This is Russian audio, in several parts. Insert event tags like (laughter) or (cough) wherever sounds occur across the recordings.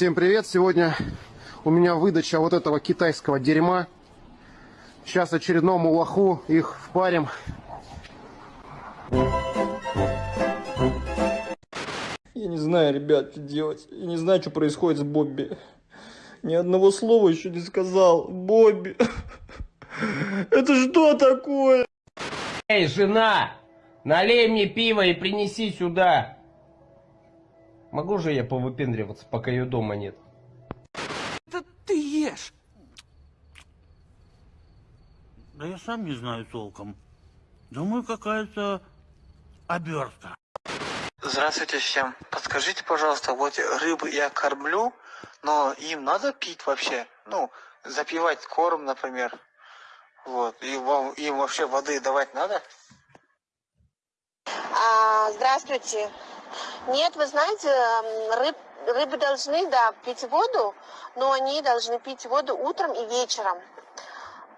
Всем привет! Сегодня у меня выдача вот этого китайского дерьма. Сейчас очередному лоху их впарим. Я не знаю, ребят, что делать. Я не знаю, что происходит с Бобби. Ни одного слова еще не сказал. Бобби. (laughs) Это что такое? Эй, жена, налей мне пиво и принеси сюда. Могу же я повыпендриваться, пока ее дома нет? Да ты ешь. Да я сам не знаю толком. Думаю, какая-то обертка. Здравствуйте всем. Подскажите, пожалуйста, вот рыбы я кормлю, но им надо пить вообще? Ну, запивать корм, например. Вот. И вам, им вообще воды давать надо? А, здравствуйте. Нет, вы знаете, рыб, рыбы должны, да, пить воду, но они должны пить воду утром и вечером.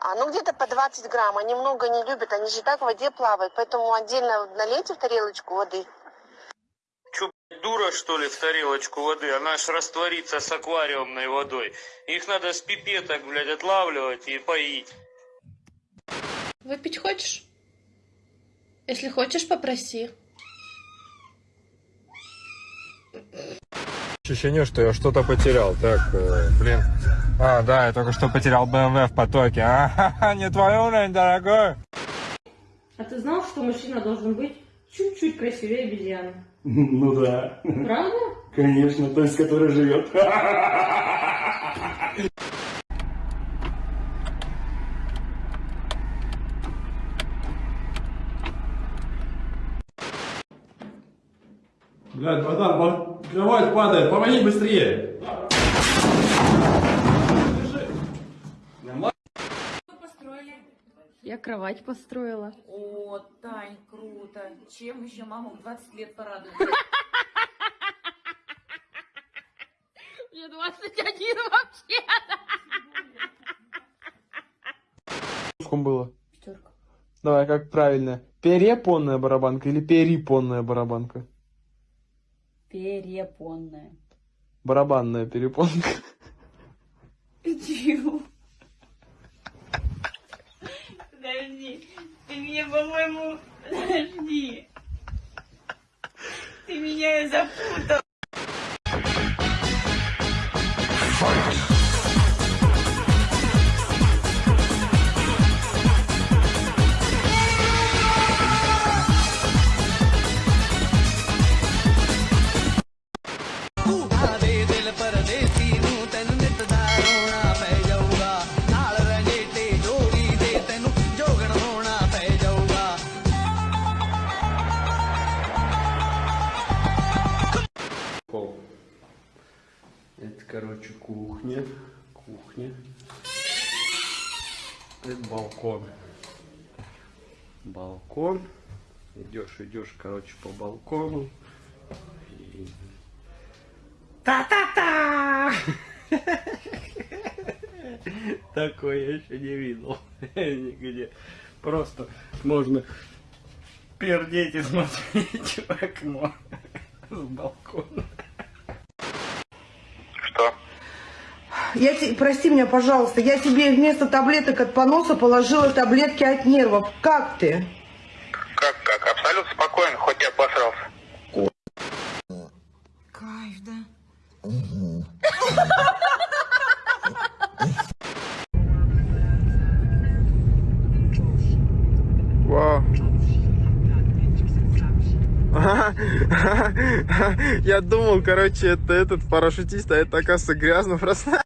А, ну, где-то по 20 грамм. Они много не любят, они же так в воде плавают, поэтому отдельно налейте в тарелочку воды. Чё, дура, что ли, в тарелочку воды? Она ж растворится с аквариумной водой. Их надо с пипеток, блядь, отлавливать и поить. Выпить хочешь? Если хочешь, попроси. Ощущение, что я что-то потерял. Так, э, блин. А, да, я только что потерял BMW в потоке. (laughs) А, не твой уровень, дорогой. А ты знал, что мужчина должен быть чуть-чуть красивее обезьяны? (laughs) Ну да. Правда? Конечно, то есть, который живет. (laughs) Блядь, братан, кровать падает, помоги быстрее. Я кровать построила. О, Тань, круто. Чем еще маму в 20 лет порадует? Мне 21 вообще. Сколько было? Пятерка. Давай, как правильно? Перепонная барабанка или перепонная барабанка? Перепонная. Барабанная перепонка. Чего? Подожди. Ты меня, по-моему... Подожди. Ты меня запутал. Это балкон. Балкон. Идешь, идешь, короче, по балкону. Та-та-та! (laughs) Такое я еще не видел (laughs) нигде. Просто можно пердеть и смотреть в окно (laughs) с балкона. Я те- прости меня, пожалуйста, я тебе вместо таблеток от поноса положила таблетки от нервов. Как ты? Как, как? Абсолютно спокойно, хоть я обосрался. Кайф, да? Вау. (laughs) Я думал, короче, это этот парашютист, а это, оказывается, грязно просто.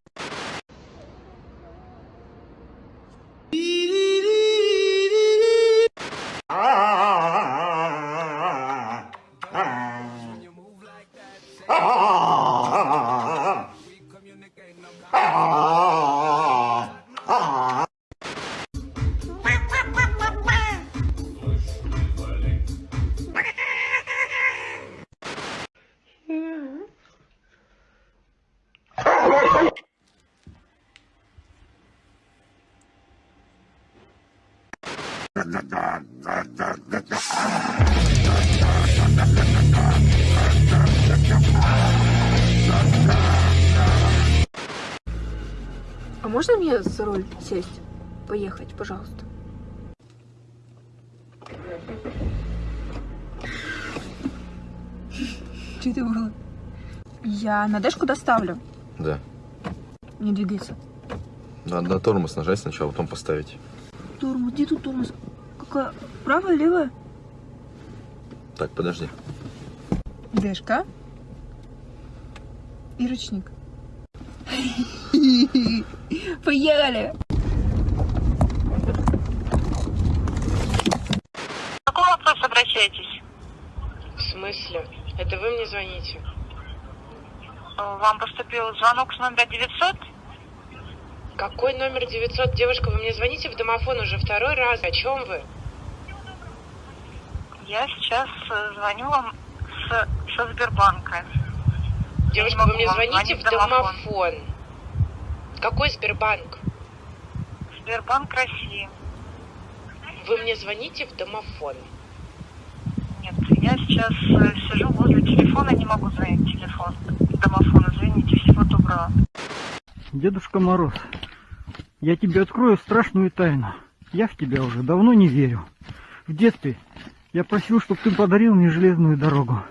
Можно мне за руль сесть? Поехать, пожалуйста. Что это было? Я на дэшку доставлю. Да. Не двигается. Надо на тормоз нажать сначала, потом поставить. Тормоз, где тут тормоз? Какая? Правая, левая? Так, подожди. Дэшка. И ручник. (laughs) Поехали! По какому вопросу обращаетесь? В смысле? Это вы мне звоните? Вам поступил звонок с номера 900? Какой номер 900? Девушка, вы мне звоните в домофон уже второй раз. О чем вы? Я сейчас э, звоню вам с, со Сбербанка. Девушка, вы мне звоните в звонить домофон. Какой Сбербанк? Сбербанк России. Вы мне звоните в домофон. Нет, я сейчас э, сижу возле телефона, не могу занять телефон. Домофон, извините, всего доброго. Дедушка Мороз, я тебе открою страшную тайну. Я в тебя уже давно не верю. В детстве я просил, чтобы ты подарил мне железную дорогу.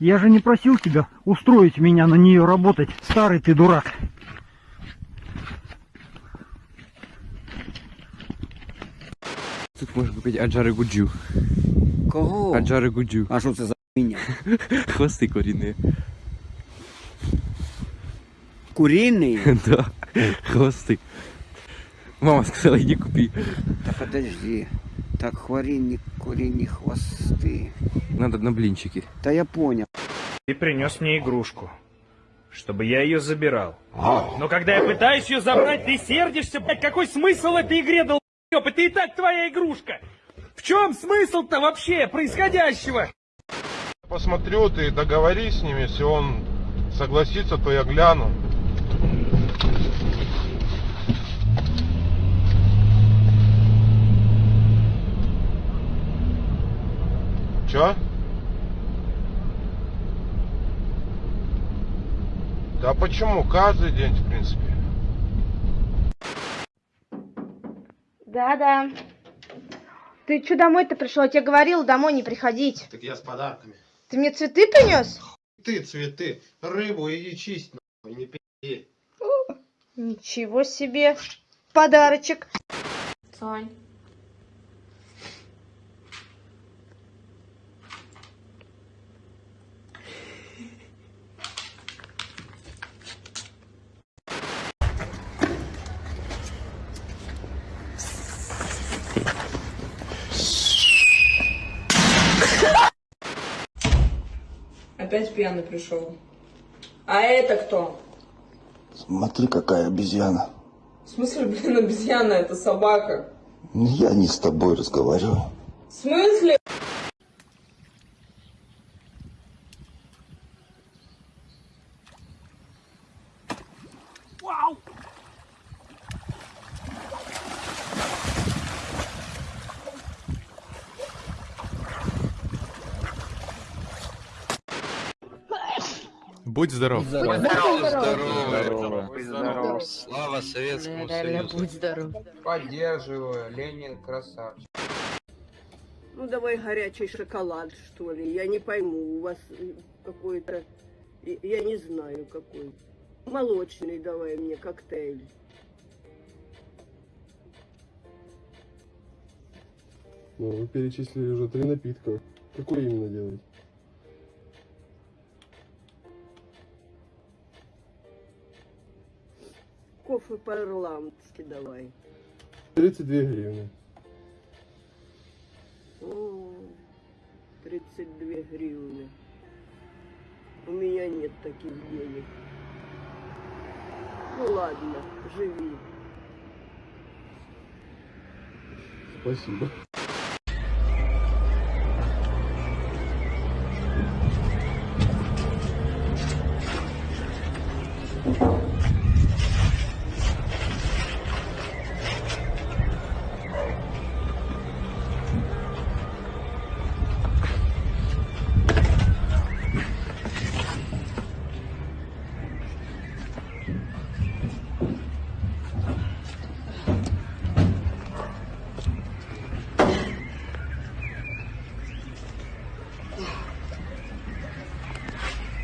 Я же не просил тебя устроить меня на нее работать, старый ты дурак. Тут можна купити аджари гуджу. Кого? Аджари гуджу. А що це за хуйня? Хвости корінні. Куриный? да, хвости. Мама сказала, иди купи. Да подожди. Так, хваринник, куриные хвосты. Надо на блинчики. Да я понял. Ты принес мне игрушку, чтобы я ее забирал. Но когда я пытаюсь ее забрать, ты сердишься, блядь, какой смысл этой игре, долбёб? Это и так твоя игрушка. В чем смысл-то вообще происходящего? Посмотрю, ты договорись с ним, если он согласится, то я гляну. Чё? Да почему? Каждый день, в принципе. Да-да. Ты что домой-то пришел? Я тебе говорила домой не приходить. Так я с подарками. Ты мне цветы принес? Ты цветы, рыбу иди чисть, нахуй, не пи***. Ничего себе. Подарочек. Сань. Опять пьяный пришел. А это кто? Смотри, какая обезьяна. В смысле, блин, обезьяна, это собака. Я не с тобой разговариваю. В смысле? Будь здоров. Будь здоров. Будь здоров. Слава Советскому Реально, будь здоров. Поддерживаю. Ленин красавчик. Ну, давай горячий шоколад, что ли. Я не пойму, у вас э, какой-то... Я не знаю, какой. Молочный давай мне коктейль. Ну, вы перечислили уже три напитка. Какой именно делать? Кофе по-ирландски давай. 32 гривны. О, 32 гривны. У меня нет таких денег. Ну ладно, живи. Спасибо.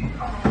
Oh.